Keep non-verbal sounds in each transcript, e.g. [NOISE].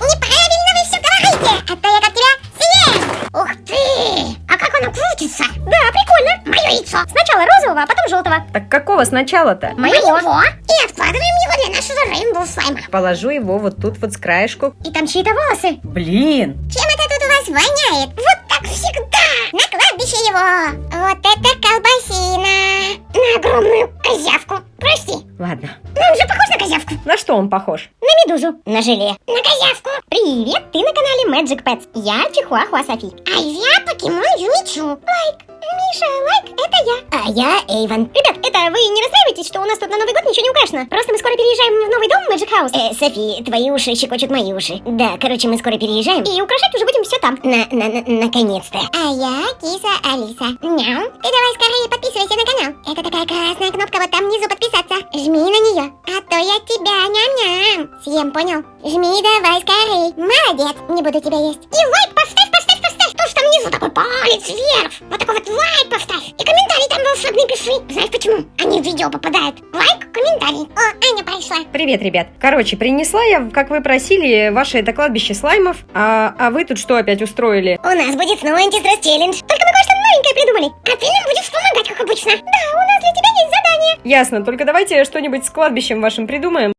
Неправильно вы все говорите, а то я как тебя съем. Ух ты, а как оно крутится? Да, прикольно. Мое яйцо. Сначала розового, а потом желтого. Так какого сначала-то? Моего. И откладываем его для нашего рейнбоу слайма. Положу его вот тут вот с краешку. И там чьи-то волосы. Блин! Чем это тут у вас воняет? Вот так всегда. На кладбище его. Вот это колбасина. На огромную козявку. Прости. Ладно. Козявку. На что он похож? На медузу. На желе. На козявку. Привет, ты на канале Magic Pets. Я Чихуахуа Софи. А я покемон Юмичу. Лайк. Миша, лайк, это я. А я Эйвен. Ребят, это вы не расстраивайтесь, что у нас тут на Новый год ничего не украшено. Просто мы скоро переезжаем в новый дом Magic House. Э, Софи, твои уши щекочут мои уши. Да, короче, мы скоро переезжаем. И украшать уже будем все там. На, на, на, наконец-то. А я киса Алиса. Няу. Ты давай скорее подписывайся на канал. Это такая красная кнопка вот там внизу подписаться. Жми на нее, то я тебя ням-ням. Съем, понял? Жми давай скорее. Молодец, не буду тебя есть. И лайк поставь, поставь, поставь. Что ж там внизу такой палец вверх? Вот такой вот лайк поставь. И комментарий там волшебный пиши. Знаешь почему? Они в видео попадают. Лайк, комментарий. О, Аня пришла. Привет, ребят. Короче, принесла я, как вы просили, ваше это кладбище слаймов. А, а вы тут что опять устроили? У нас будет снова антистресс челлендж. Только мы кое-что новенькое придумали. А ты нам будешь помогать, как обычно. Да, у нас для тебя есть задание. Ясно, только давайте что-нибудь с кладбищем вашим придумаем.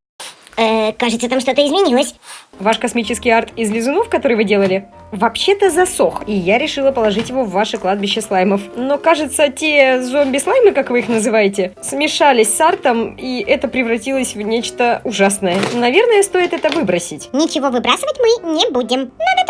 Э, кажется, там что-то изменилось. Ваш космический арт из лизунов, который вы делали, вообще-то засох, и я решила положить его в ваше кладбище слаймов. Но, кажется, те зомби-слаймы, как вы их называете, смешались с артом, и это превратилось в нечто ужасное. Наверное, стоит это выбросить. Ничего выбрасывать мы не будем. Надо.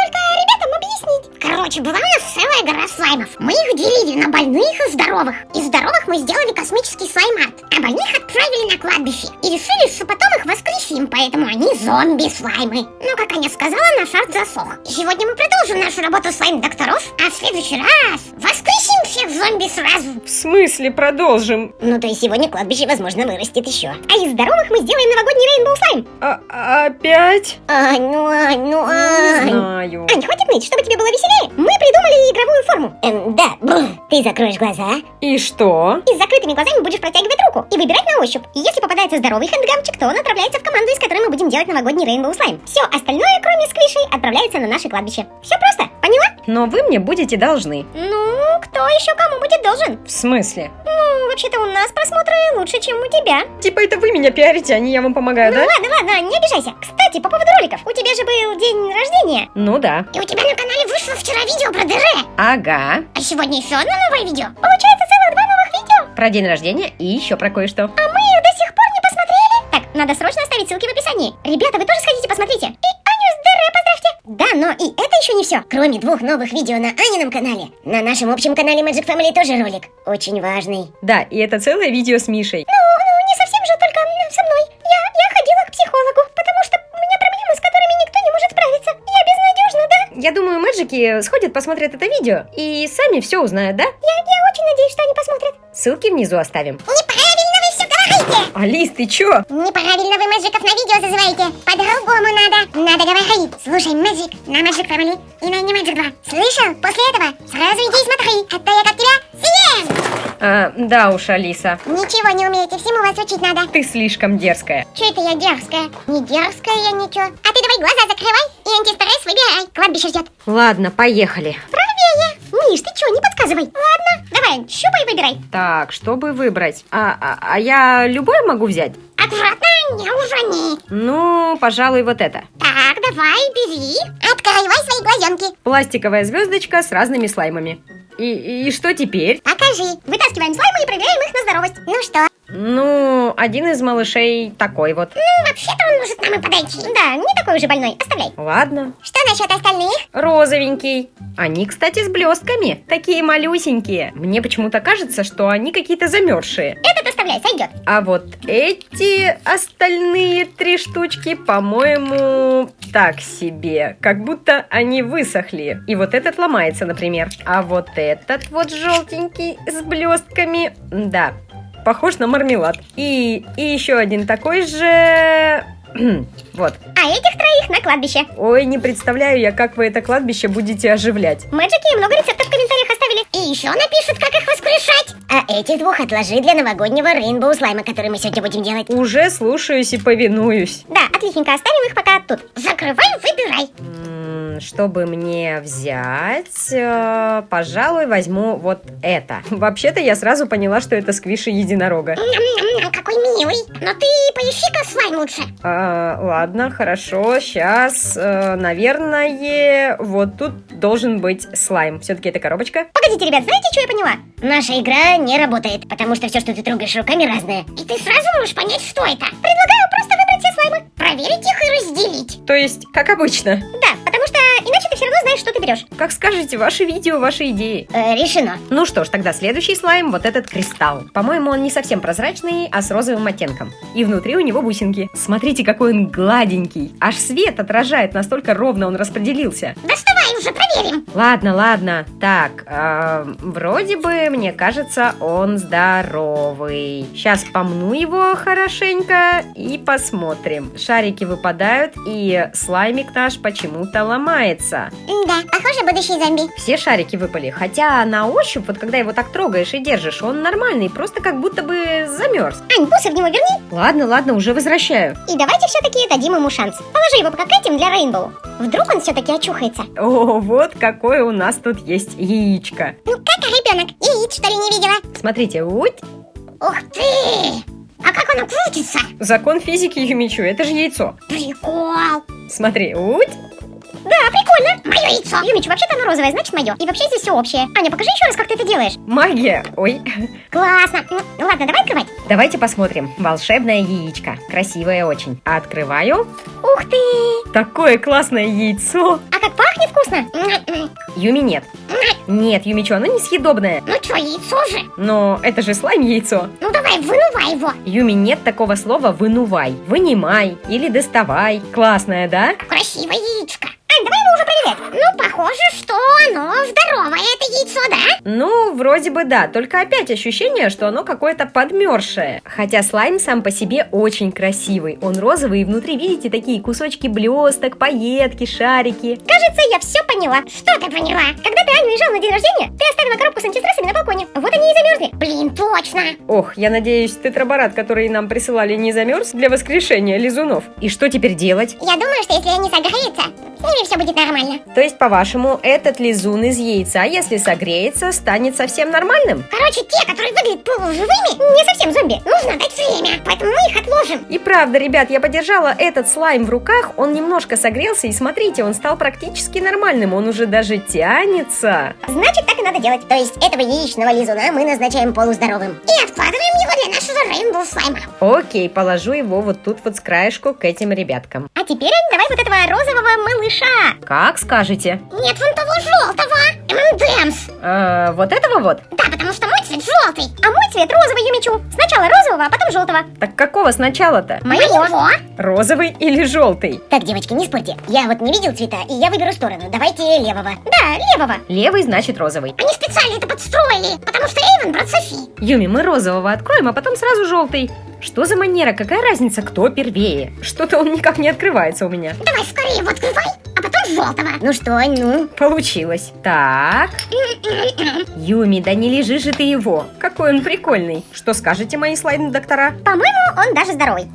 Короче, была у нас целая гора слаймов. Мы их делили на больных и здоровых. Из здоровых мы сделали космический слайм-арт, а больных отправили на кладбище. И решили, что потом их воскресим, поэтому они зомби-слаймы. Но, как Аня сказала, наш арт засох. И сегодня мы продолжим нашу работу слайм-докторов, а в следующий раз воскресим всех зомби сразу. В смысле продолжим? Ну, то есть сегодня кладбище, возможно, вырастет еще. А из здоровых мы сделаем новогодний рейнбоу слайм. А- опять? Ань, ну, Ань, ну, Не Ань. знаю. Ань, хватит ныть, чтобы тебе было веселее. Мы придумали игровую форму. Эм, да, бррр. ты закроешь глаза. И что? И с закрытыми глазами будешь протягивать руку и выбирать на ощупь. И если попадается здоровый хэндгамчик, то он отправляется в команду, из которой мы будем делать новогодний рейнбоу слайм. Все остальное, кроме сквишей, отправляется на наше кладбище. Все просто, поняла? Но вы мне будете должны. Ну, кто еще кому будет должен? В смысле? Ну, вообще-то у нас просмотры лучше, чем у тебя. Типа это вы меня пиарите, а не я вам помогаю, Ну да? ладно, ладно, не обижайся. Кстати, по поводу роликов. У тебя же был день рождения. Ну да. И у тебя на канале вышло вчера видео про ДР. Ага. А сегодня еще одно новое видео. Получается целых два новых видео. Про день рождения и еще про кое-что. А мы их до сих пор не посмотрели. Так, надо срочно оставить ссылки в описании. Ребята, вы тоже сходите, посмотрите. И и это еще не все. Кроме двух новых видео на Анином канале, на нашем общем канале Magic Family тоже ролик. Очень важный. Да, и это целое видео с Мишей. Ну, ну, не совсем же, только со мной. Я, я ходила к психологу, потому что у меня проблемы, с которыми никто не может справиться. Я безнадежна, да? Я думаю, мэджики сходят, посмотрят это видео и сами все узнают, да? Я, я очень надеюсь, что они посмотрят. Ссылки внизу оставим. Неправильно говорите! Алис, ты чё? Неправильно вы мэджиков на видео зазываете. По-другому надо. Надо говорить. Слушай, мэджик на Magic Family и на не Magic 2. Слышал? После этого сразу иди и смотри, а то я как тебя съем! А, да уж, Алиса, Ничего не умеете, всему вас учить надо. ты слишком дерзкая. Че это я дерзкая? Не дерзкая я ничего. А ты давай глаза закрывай и антистресс выбирай. Кладбище ждет. Ладно, поехали. Правее. Миш, ты чё, не подсказывай. Ладно, давай, щупай выбирай. Так, чтобы выбрать? А, а, а я любой могу взять? Аккуратно, не ужани. Ну, пожалуй, вот это. Так, давай, бери. Открывай свои глазенки. Пластиковая звездочка с разными слаймами. И, и что теперь? Покажи. Вытаскиваем слаймы и проверяем их на здоровость. Ну что? Ну, один из малышей такой вот. Ну, вообще-то он может нам и подойти. Да, не такой уже больной, оставляй. Ладно. Что насчет остальных? Розовенький. Они, кстати, с блестками. Такие малюсенькие. Мне почему-то кажется, что они какие-то замерзшие. Этот оставляй, сойдет. А вот эти остальные три штучки, по-моему, так себе. Как будто они высохли. И вот этот ломается, например. А вот этот вот желтенький с блестками, да, похож на мармелад. И, и еще один такой же... [CLEARS THROAT] вот. А этих троих на кладбище. Ой, не представляю я, как вы это кладбище будете оживлять. Мэджики много рецептов в комментариях оставили. И еще напишут, как их воскрешать. А этих двух отложи для новогоднего рейнбоу слайма, который мы сегодня будем делать. Уже слушаюсь и повинуюсь. Да, отличненько, оставим их пока тут. Закрывай, выбирай. Чтобы мне взять, э, пожалуй, возьму вот это. [LAUGHS] Вообще-то я сразу поняла, что это сквиши единорога. Ням-ням-ням, какой милый. Но ты поищи-ка слайм лучше. А, ладно, хорошо, сейчас, наверное, вот тут должен быть слайм. Все-таки это коробочка. Погодите, ребят, знаете, что я поняла? Наша игра не работает, потому что все, что ты трогаешь руками, разное. И ты сразу можешь понять, что это. Предлагаю просто выбрать слаймы. Проверить их и разделить. То есть, как обычно. Да, потому что иначе ты все равно знаешь, что ты берешь. Как скажете, ваши видео, ваши идеи. Э, решено. Ну что ж, тогда следующий слайм, вот этот кристалл. По-моему, он не совсем прозрачный, а с розовым оттенком. И внутри у него бусинки. Смотрите, какой он гладенький. Аж свет отражает, настолько ровно он распределился. Доставай уже, проверим. Ладно, ладно. Так, э, вроде бы, мне кажется, он здоровый. Сейчас помну его хорошенько и посмотрим. Шарики выпадают, и слаймик наш почему-то ломается. Да, похоже, будущий зомби. Все шарики выпали, хотя на ощупь, вот когда его так трогаешь и держишь, он нормальный, просто как будто бы замерз. Ань, бусы в него верни. Ладно, ладно, уже возвращаю. И давайте все-таки дадим ему шанс. Положи его пока к этим для Рейнбоу. Вдруг он все-таки очухается. О, вот какое у нас тут есть яичко. Ну как ребенок? Яиц, что ли, не видела? Смотрите, уть, Ух ты! А крутится? закон физики Юмичу, это же яйцо. Прикол. Смотри, уть, прикольно. Мое яйцо. Юмич, вообще-то оно розовое, значит мое. И вообще здесь все общее. Аня, покажи еще раз, как ты это делаешь. магия. Ой, Классно. Ну, ну ладно, давай открывать. давайте посмотрим. Волшебное яичко, красивое очень. Открываю. Ух ты. Такое классное яйцо. А как пахнет вкусно. Юми нет. Нет, Юмичу, оно несъедобное. Ну что, яйцо же? Но это же слайм яйцо. Ну давай, вынувай его. Юми, нет такого слова «вынувай», «вынимай» или «доставай». Классное, да? Красивое яичко. Ань, давай его уже проверять. Ну, похоже, что оно здоровое, это яйцо, да? Ну, вроде бы да, только опять ощущение, что оно какое-то подмерзшее. Хотя слайм сам по себе очень красивый. Он розовый, и внутри, видите, такие кусочки блесток, пайетки, шарики. Кажется, я все поняла. Что ты поняла? Когда ты Аню уезжал на день рождения, ты оставила коробку с антистрессами на балконе. Вот они и замерзли. Блин, точно. Ох, я надеюсь, тетраборат, который нам присылали, не замерз для воскрешения лизунов. И что теперь делать? Я думаю, что если они согреются, с ними все будет нормально. То есть, по-вашему, этот лизун из яйца, если согреется, станет совсем нормальным? Короче, те, которые выглядят полуживыми, Не совсем зомби. нужно дать время, поэтому мы их отложим. И правда, ребят, я подержала этот слайм в руках, он немножко согрелся, и смотрите, он стал практически нормальным, он уже даже тянется. Значит, так и надо делать. То есть этого яичного лизуна мы назначаем полуздоровым. И откладываем его для нашего рейнбоу слайма. Окей, положу его вот тут вот с краешку к этим ребяткам. А теперь, давай вот этого розового малыша. Как скажете? Нет вон того желтого. ММДМС. Э, вот этого вот? Да, потому что мой цвет желтый. А мой цвет розовый, Юмичу. Сначала розового, а потом желтого. Так какого сначала-то? Моего. Розовый или желтый? Так, девочки, не спорьте. Я вот не видел цвета, и я выберу сторону. Давайте левого. Да, левого. Левый значит розовый. Они специально это подстроили, потому что Эйвен брат Софи. Юми, мы розового откроем, а потом сразу желтый. Что за манера? Какая разница, кто первее? Что-то он никак не открывается у меня. Давай скорее его открывай, а потом желтого. Ну что, ну? Получилось. Так. [CLEARS THROAT] Юми, да не лежи же ты его. Какой он прикольный. Что скажете, мои слайд-доктора? По-моему, он даже здоровый.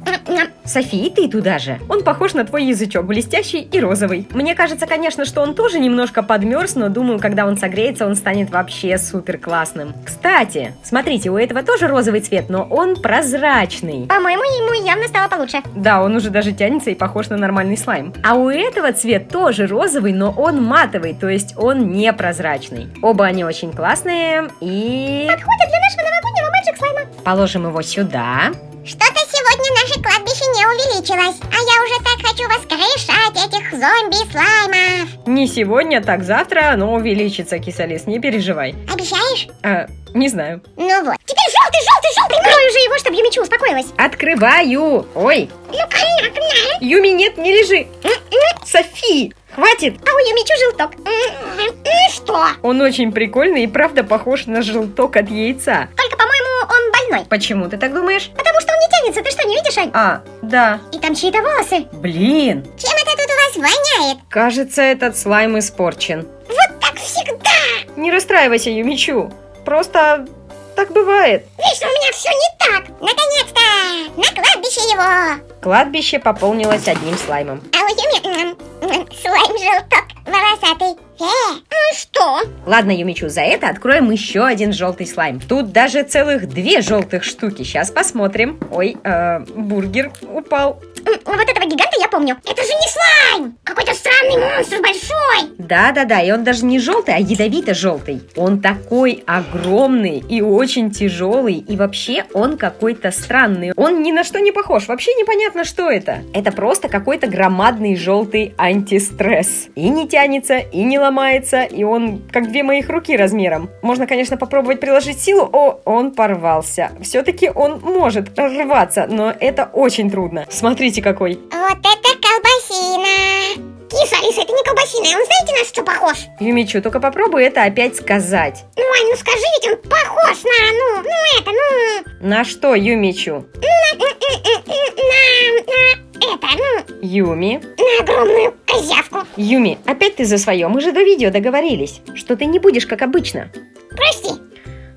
Софи, и ты туда же. Он похож на твой язычок, блестящий и розовый. Мне кажется, конечно, что он тоже немножко подмерз, но думаю, когда он согреется, он станет вообще супер классным. Кстати, смотрите, у этого тоже розовый цвет, но он прозрачный. По-моему, ему явно стало получше. Да, он уже даже тянется и похож на нормальный слайм. А у этого цвет тоже розовый, но он матовый, то есть он непрозрачный. Оба они очень классные и... Подходит для нашего новогоднего мэджик слайма. Положим его сюда. Увеличилось, а я уже так хочу воскрешать этих зомби-слаймов. Не сегодня, так завтра оно увеличится, кисалис, не переживай. Обещаешь? А, не знаю. Ну вот. Теперь желтый, желтый, желтый. Прикрой уже его, чтобы Юмичу успокоилась. Открываю! Ой, Ну. Юми, нет, не лежи! Софи, хватит! А у Юмичу желток. И что? Он очень прикольный и правда похож на желток от яйца. Только, остальной. Почему ты так думаешь? Потому что он не тянется, ты что, не видишь, Ань? А, да. И там чьи-то волосы. Блин, Чем это тут у вас воняет? кажется, этот слайм испорчен. Вот так всегда! Не расстраивайся, Юмичу. Просто так бывает. Вечно у меня все не так! Наконец-то! На кладбище его! Кладбище пополнилось одним слаймом. А у Юми слайм желток волосатый. Э, ну что? Ладно, Юмичу, за это откроем еще один желтый слайм. Тут даже целых две желтых штуки. Сейчас посмотрим. Ой, э, бургер упал. М, Вот этого гиганта я помню. Это же не слайм! Какой-то странный монстр большой! Да-да-да, и он даже не желтый, а ядовито-желтый. Он такой огромный и очень тяжелый, и вообще он какой-то странный. Он ни на что не похож, вообще непонятно, что это. Это просто какой-то громадный желтый антистресс. И не тянется, и не ломается, и он как две моих руки размером. Можно, конечно, попробовать приложить силу. О, он порвался. Все-таки он может рваться, но это очень трудно. Смотрите какой. Вот это колбасина! Киса, Алиса, это не колбасина, он знаете на что похож? Юмичу, только попробуй это опять сказать. Ну, Ань, ну скажи, ведь он похож на, ну, ну это, ну, На что, Юмичу? на, на, это, ну, Юми? на огромную козявку. Юми, опять ты за свое. Мы же до видео договорились, что ты не будешь как обычно. Прости,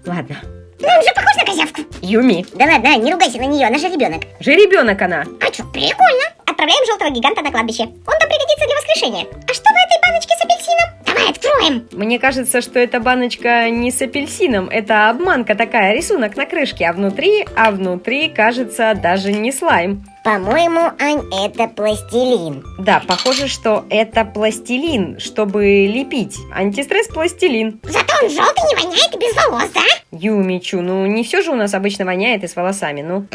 Ладно. но он же похож на козявку. Юми, Да ладно, не ругайся на нее, она же ребенок. жеребенок она. А что, прикольно. Отправляем желтого гиганта на кладбище. Он там пригодится для воскрешения. А что в этой баночке с апельсином? Давай откроем. Мне кажется, что эта баночка не с апельсином. Это обманка такая, рисунок на крышке, а внутри, а внутри, кажется, даже не слайм. По-моему, Ань, это пластилин. Да, похоже, что это пластилин, чтобы лепить. Антистресс пластилин. Зато он желтый не воняет и без волос, да? Юмичу, ну не все же у нас обычно воняет и с волосами, ну.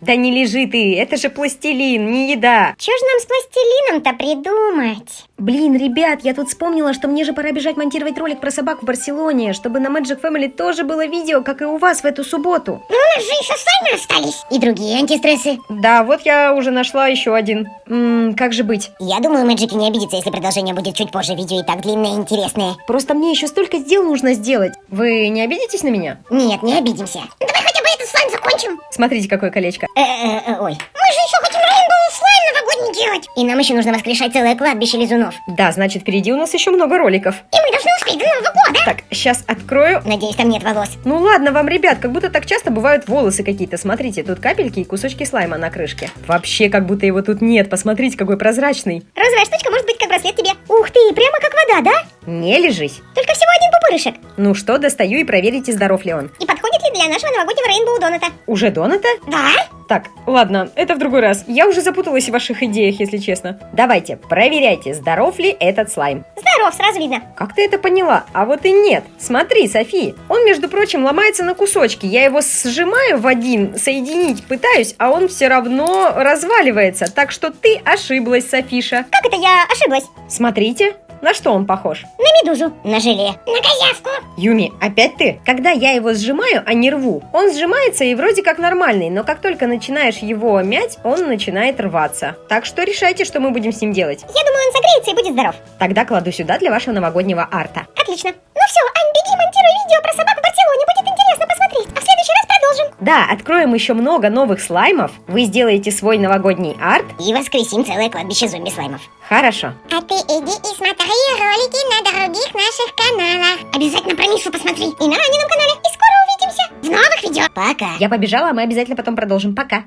Да не лежи ты, это же пластилин, не еда. Что же нам с пластилином-то придумать? Блин, ребят, я тут вспомнила, что мне же пора бежать монтировать ролик про собак в Барселоне, чтобы на Magic Family тоже было видео, как и у вас в эту субботу. Ну у нас же еще слаймы остались. И другие антистрессы. Да, вот я уже нашла еще один. М, как же быть? Я думаю, Мэджики не обидится, если продолжение будет чуть позже. Видео и так длинное и интересное. Просто мне еще столько дел нужно сделать. Вы не обидитесь на меня? Нет, не обидимся. Давай хотя бы этот слайм закончим. Смотрите, какое колечко. Э-э-э, ой. Мы же еще хотим рейнбоу слайм новогодний делать. И нам еще нужно воскрешать целое кладбище лизунов. Да, значит, впереди у нас еще много роликов. И мы должны успеть до Нового года. Так, сейчас открою. Надеюсь, там нет волос. Ну ладно вам, ребят, как будто так часто бывают волосы какие-то. Смотрите, тут капельки и кусочки слайма на крышке. Вообще, как будто его тут нет. Посмотрите, какой прозрачный. Розовая штучка может быть как браслет тебе. Ух ты, прямо как вода, да? Не лежись. Только всего один пупырышек. Ну что, достаю и проверите, здоров ли он. И подходит ли для нашего новогоднего рейнбоу доната? Уже доната? Да? Так, ладно, это в другой раз. Я уже запуталась в ваших идеях, если честно. Давайте, проверяйте, здоров ли этот слайм. Здоров, сразу видно. Как ты это поняла? А вот и нет. Смотри, Софи, он, между прочим, ломается на кусочки. Я его сжимаю в один, соединить пытаюсь, а он все равно разваливается. Так что ты ошиблась, Софиша. Как это я ошиблась? Смотрите, на что он похож? На медузу. На желе. На козявку. Юми, опять ты? Когда я его сжимаю, а не рву, он сжимается и вроде как нормальный, но как только начинаешь его мять, он начинает рваться. Так что решайте, что мы будем с ним делать. Я думаю, он согреется и будет здоров. Тогда кладу сюда для вашего новогоднего арта. Отлично. Ну все, Ань, беги, монтируй видео про собак в Барселоне. Будет интересно посмотреть. А в следующий раз продолжим. Да, откроем еще много новых слаймов. Вы сделаете свой новогодний арт. И воскресим целое кладбище зомби-слаймов. Хорошо. А ты иди и смотри ролики на других наших каналах. Обязательно про Мишу посмотри. И на Анином канале. И скоро увидимся. В новых видео. Пока. Я побежала, а мы обязательно потом продолжим. Пока.